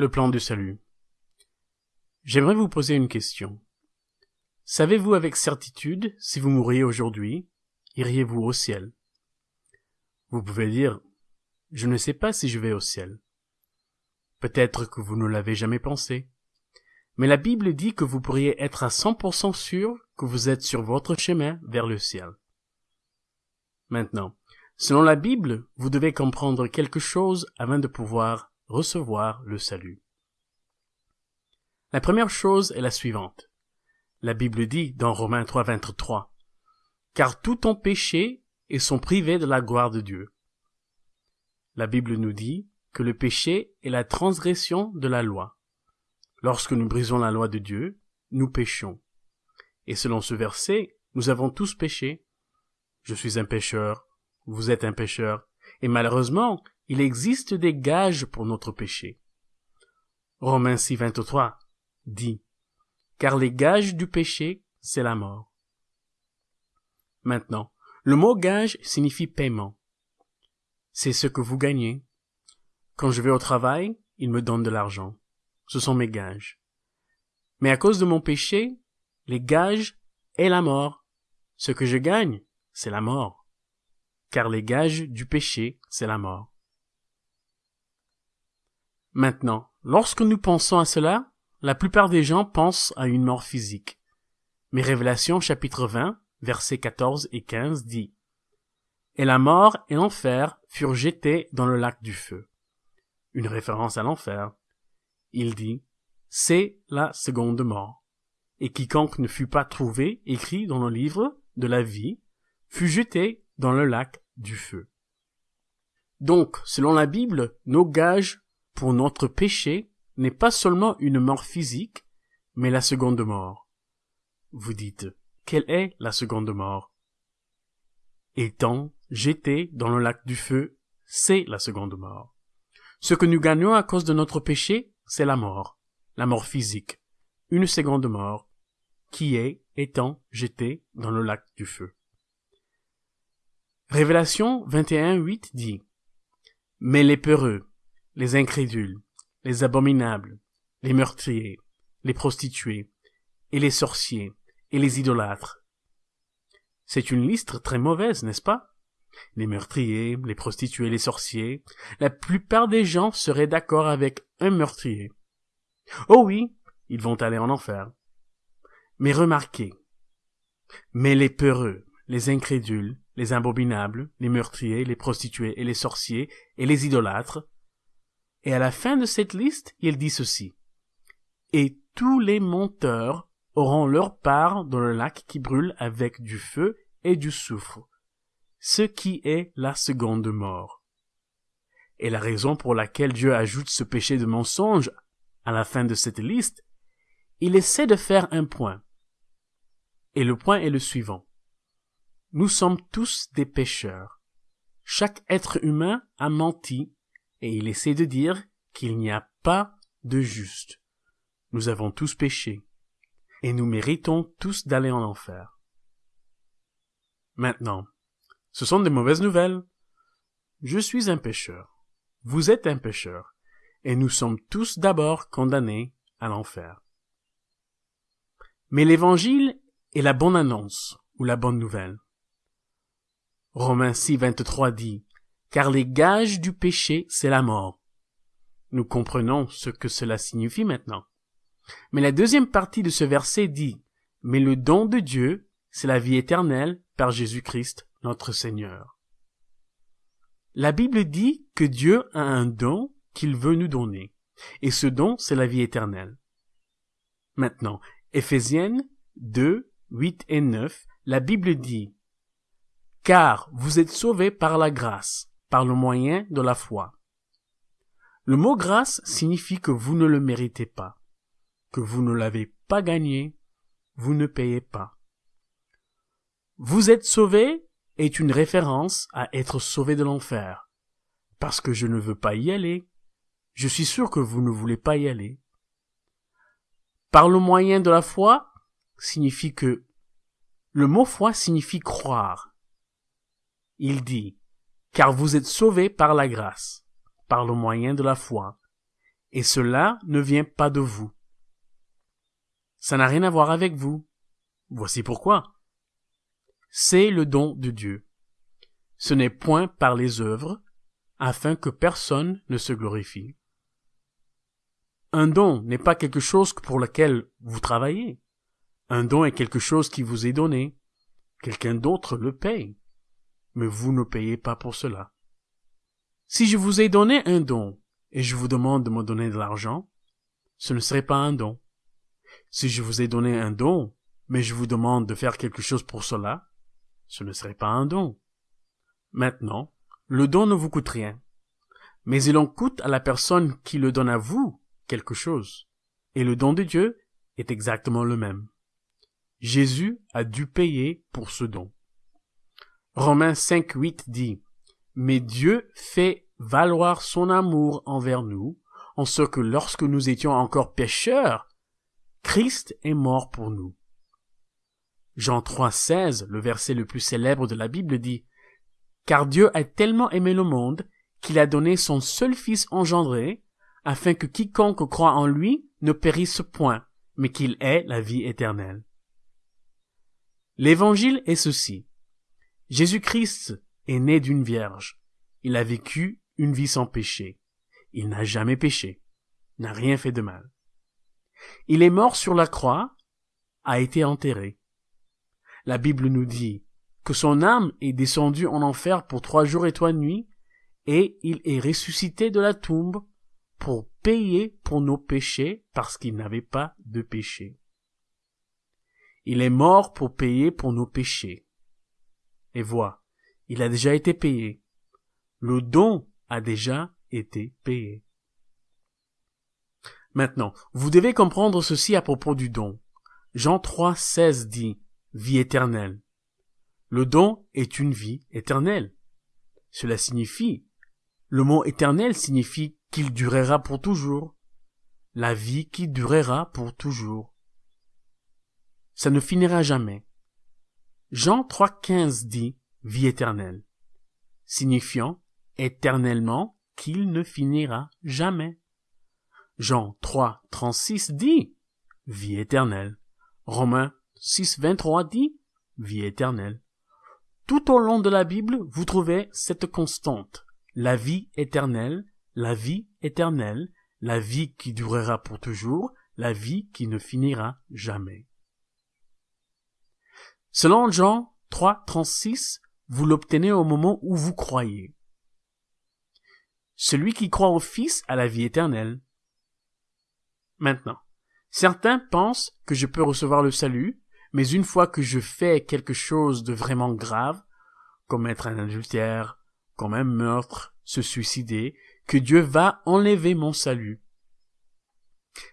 Le plan du salut. J'aimerais vous poser une question. Savez-vous avec certitude si vous mourriez aujourd'hui, iriez-vous au ciel? Vous pouvez dire, je ne sais pas si je vais au ciel. Peut-être que vous ne l'avez jamais pensé. Mais la Bible dit que vous pourriez être à 100% sûr que vous êtes sur votre chemin vers le ciel. Maintenant, selon la Bible, vous devez comprendre quelque chose avant de pouvoir recevoir le salut. La première chose est la suivante. La Bible dit dans Romains 3, 23, Car tout ont péché et sont privés de la gloire de Dieu. La Bible nous dit que le péché est la transgression de la loi. Lorsque nous brisons la loi de Dieu, nous péchons. Et selon ce verset, nous avons tous péché. Je suis un pécheur, vous êtes un pécheur, et malheureusement, il existe des gages pour notre péché. Romains 6, 23 dit, car les gages du péché, c'est la mort. Maintenant, le mot gage signifie paiement. C'est ce que vous gagnez. Quand je vais au travail, ils me donnent de l'argent. Ce sont mes gages. Mais à cause de mon péché, les gages est la mort. Ce que je gagne, c'est la mort. Car les gages du péché, c'est la mort. Maintenant, lorsque nous pensons à cela, la plupart des gens pensent à une mort physique. Mais Révélation chapitre 20, versets 14 et 15 dit Et la mort et l'enfer furent jetés dans le lac du feu. Une référence à l'enfer. Il dit C'est la seconde mort. Et quiconque ne fut pas trouvé écrit dans le livre de la vie fut jeté dans le lac du feu. Donc, selon la Bible, nos gages pour notre péché n'est pas seulement une mort physique, mais la seconde mort. Vous dites, quelle est la seconde mort? Étant jeté dans le lac du feu, c'est la seconde mort. Ce que nous gagnons à cause de notre péché, c'est la mort, la mort physique, une seconde mort, qui est étant jeté dans le lac du feu. Révélation 21.8 dit Mais les peureux, les incrédules, les abominables, les meurtriers, les prostituées, et les sorciers, et les idolâtres. C'est une liste très mauvaise, n'est-ce pas? Les meurtriers, les prostituées, les sorciers, la plupart des gens seraient d'accord avec un meurtrier. Oh oui, ils vont aller en enfer. Mais remarquez, mais les peureux, les incrédules, les abominables, les meurtriers, les prostituées et les sorciers et les idolâtres et à la fin de cette liste, il dit ceci. Et tous les monteurs auront leur part dans le lac qui brûle avec du feu et du soufre, ce qui est la seconde mort. Et la raison pour laquelle Dieu ajoute ce péché de mensonge à la fin de cette liste, il essaie de faire un point. Et le point est le suivant. Nous sommes tous des pécheurs. Chaque être humain a menti et il essaie de dire qu'il n'y a pas de juste. Nous avons tous péché, et nous méritons tous d'aller en enfer. Maintenant, ce sont des mauvaises nouvelles. Je suis un pécheur. Vous êtes un pécheur. Et nous sommes tous d'abord condamnés à l'enfer. Mais l'évangile est la bonne annonce, ou la bonne nouvelle. Romains 6, 23 dit, car les gages du péché, c'est la mort. Nous comprenons ce que cela signifie maintenant. Mais la deuxième partie de ce verset dit, mais le don de Dieu, c'est la vie éternelle par Jésus-Christ, notre Seigneur. La Bible dit que Dieu a un don qu'il veut nous donner, et ce don, c'est la vie éternelle. Maintenant, Éphésiennes 2, 8 et 9, la Bible dit, Car vous êtes sauvés par la grâce, par le moyen de la foi. Le mot grâce signifie que vous ne le méritez pas, que vous ne l'avez pas gagné, vous ne payez pas. Vous êtes sauvé est une référence à être sauvé de l'enfer, parce que je ne veux pas y aller. Je suis sûr que vous ne voulez pas y aller. Par le moyen de la foi signifie que le mot foi signifie croire. Il dit car vous êtes sauvés par la grâce, par le moyen de la foi. et cela ne vient pas de vous. Ça n'a rien à voir avec vous. Voici pourquoi. C'est le don de Dieu. Ce n'est point par les œuvres, afin que personne ne se glorifie. Un don n'est pas quelque chose pour lequel vous travaillez. Un don est quelque chose qui vous est donné. Quelqu'un d'autre le paye. Mais vous ne payez pas pour cela. Si je vous ai donné un don et je vous demande de me donner de l'argent, ce ne serait pas un don. Si je vous ai donné un don, mais je vous demande de faire quelque chose pour cela, ce ne serait pas un don. Maintenant, le don ne vous coûte rien, mais il en coûte à la personne qui le donne à vous quelque chose. Et le don de Dieu est exactement le même. Jésus a dû payer pour ce don. Romains 5, 8 dit, Mais Dieu fait valoir son amour envers nous, en ce que lorsque nous étions encore pécheurs, Christ est mort pour nous. Jean 3, 16, le verset le plus célèbre de la Bible dit, Car Dieu a tellement aimé le monde qu'il a donné son seul Fils engendré, afin que quiconque croit en lui ne périsse point, mais qu'il ait la vie éternelle. L'évangile est ceci. Jésus-Christ est né d'une vierge. Il a vécu une vie sans péché. Il n'a jamais péché, n'a rien fait de mal. Il est mort sur la croix, a été enterré. La Bible nous dit que son âme est descendue en enfer pour trois jours et trois nuits, et il est ressuscité de la tombe pour payer pour nos péchés parce qu'il n'avait pas de péché. Il est mort pour payer pour nos péchés. Et vois, il a déjà été payé. Le don a déjà été payé. Maintenant, vous devez comprendre ceci à propos du don. Jean 3, 16 dit vie éternelle. Le don est une vie éternelle. Cela signifie, le mot éternel signifie qu'il durera pour toujours. La vie qui durera pour toujours ça ne finira jamais. Jean 3.15 dit vie éternelle, signifiant éternellement qu'il ne finira jamais. Jean 3.36 dit vie éternelle. Romains 6.23 dit vie éternelle. Tout au long de la Bible, vous trouvez cette constante. La vie éternelle, la vie éternelle, la vie qui durera pour toujours, la vie qui ne finira jamais. Selon Jean 3, 36, vous l'obtenez au moment où vous croyez. Celui qui croit au Fils a la vie éternelle. Maintenant, certains pensent que je peux recevoir le salut, mais une fois que je fais quelque chose de vraiment grave, commettre un adultère, comme un meurtre, se suicider, que Dieu va enlever mon salut.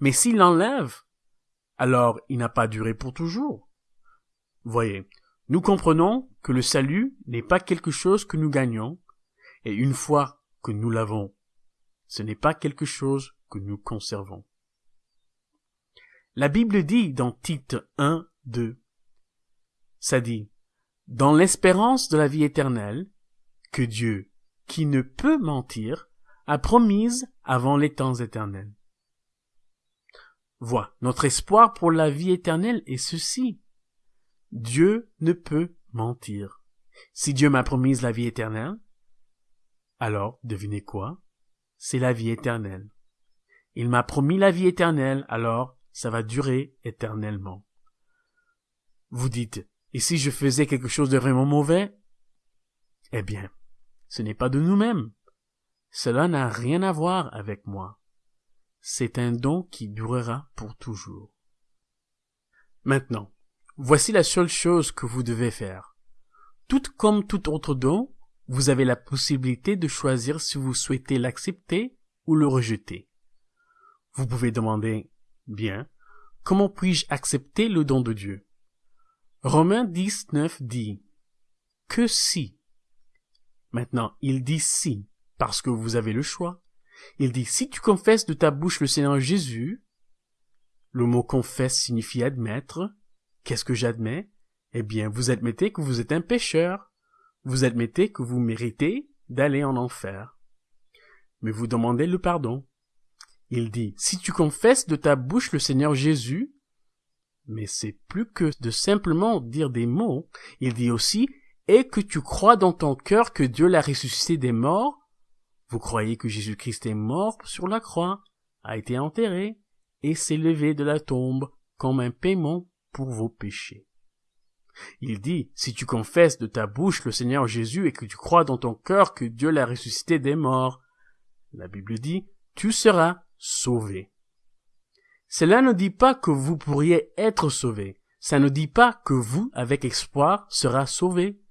Mais s'il l'enlève, alors il n'a pas duré pour toujours. Voyez, nous comprenons que le salut n'est pas quelque chose que nous gagnons, et une fois que nous l'avons, ce n'est pas quelque chose que nous conservons. La Bible dit dans Tite 1, 2, ça dit, dans l'espérance de la vie éternelle, que Dieu, qui ne peut mentir, a promise avant les temps éternels. Vois, notre espoir pour la vie éternelle est ceci. Dieu ne peut mentir. Si Dieu m'a promis la vie éternelle, alors, devinez quoi? C'est la vie éternelle. Il m'a promis la vie éternelle, alors ça va durer éternellement. Vous dites, et si je faisais quelque chose de vraiment mauvais? Eh bien, ce n'est pas de nous-mêmes. Cela n'a rien à voir avec moi. C'est un don qui durera pour toujours. Maintenant, Voici la seule chose que vous devez faire. Tout comme tout autre don, vous avez la possibilité de choisir si vous souhaitez l'accepter ou le rejeter. Vous pouvez demander, bien, comment puis-je accepter le don de Dieu? Romains 19 dit, que si. Maintenant, il dit si, parce que vous avez le choix. Il dit, si tu confesses de ta bouche le Seigneur Jésus, le mot confesse signifie admettre, Qu'est-ce que j'admets? Eh bien, vous admettez que vous êtes un pécheur. Vous admettez que vous méritez d'aller en enfer. Mais vous demandez le pardon. Il dit, si tu confesses de ta bouche le Seigneur Jésus, mais c'est plus que de simplement dire des mots, il dit aussi, et que tu crois dans ton cœur que Dieu l'a ressuscité des morts, vous croyez que Jésus-Christ est mort sur la croix, a été enterré, et s'est levé de la tombe comme un paiement pour vos péchés. Il dit, si tu confesses de ta bouche le Seigneur Jésus et que tu crois dans ton cœur que Dieu l'a ressuscité des morts, la Bible dit, tu seras sauvé. Cela ne dit pas que vous pourriez être sauvé. Ça ne dit pas que vous, avec espoir, sera sauvé.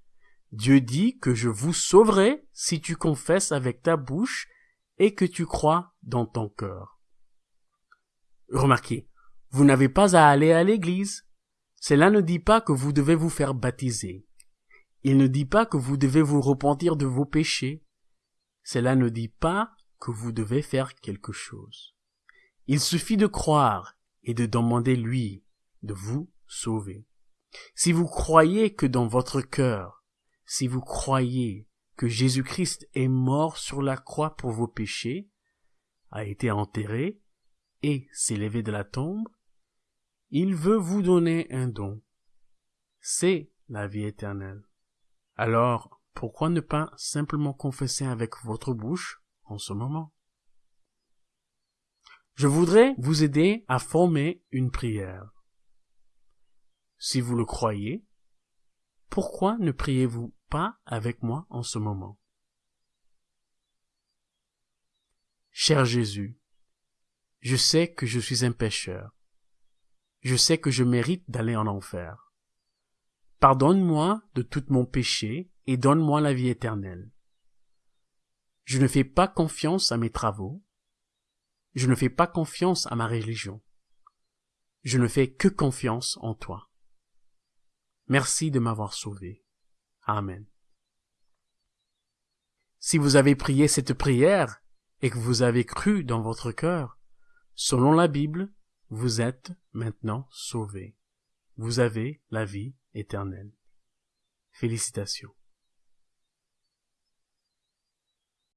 Dieu dit que je vous sauverai si tu confesses avec ta bouche et que tu crois dans ton cœur. Remarquez, vous n'avez pas à aller à l'église. Cela ne dit pas que vous devez vous faire baptiser. Il ne dit pas que vous devez vous repentir de vos péchés. Cela ne dit pas que vous devez faire quelque chose. Il suffit de croire et de demander lui de vous sauver. Si vous croyez que dans votre cœur, si vous croyez que Jésus-Christ est mort sur la croix pour vos péchés, a été enterré et s'est levé de la tombe, il veut vous donner un don. C'est la vie éternelle. Alors, pourquoi ne pas simplement confesser avec votre bouche en ce moment? Je voudrais vous aider à former une prière. Si vous le croyez, pourquoi ne priez-vous pas avec moi en ce moment? Cher Jésus, je sais que je suis un pécheur je sais que je mérite d'aller en enfer. Pardonne-moi de tout mon péché et donne-moi la vie éternelle. Je ne fais pas confiance à mes travaux. Je ne fais pas confiance à ma religion. Je ne fais que confiance en toi. Merci de m'avoir sauvé. Amen. Si vous avez prié cette prière et que vous avez cru dans votre cœur, selon la Bible, vous êtes maintenant sauvés. Vous avez la vie éternelle. Félicitations.